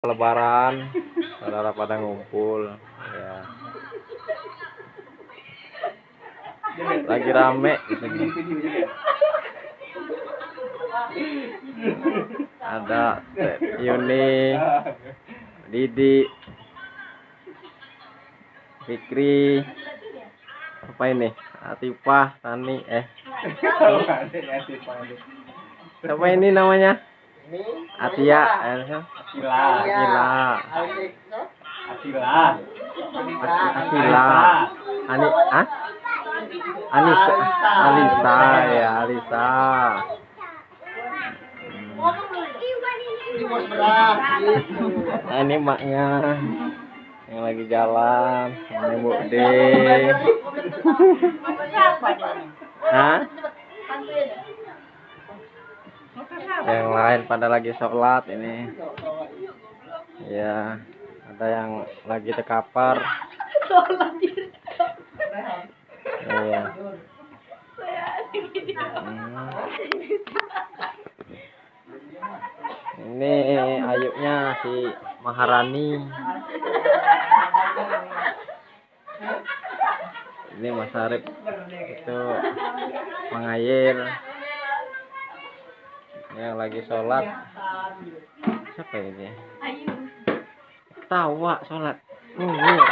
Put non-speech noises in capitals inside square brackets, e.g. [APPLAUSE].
lebaran saudara pada ngumpul ya. Lagi rame sini ada Yuni Didi Fikri apa ini? Atifah Tani eh. Siapa ini namanya Atia eh, Akila. Akila Akila. Akila Ani ah? Anissa. Alisa ya Alisa nah, ini maknya yang lagi jalan ini Bu D Hah? Yang lain pada lagi sholat ini. Ya ada yang lagi tekapar iya. Hmm. ini ayuknya si Maharani. Ini Mas Arif. Itu mengayir ini yang lagi sholat. Siapa ini tawa sholat. Munir [LAUGHS]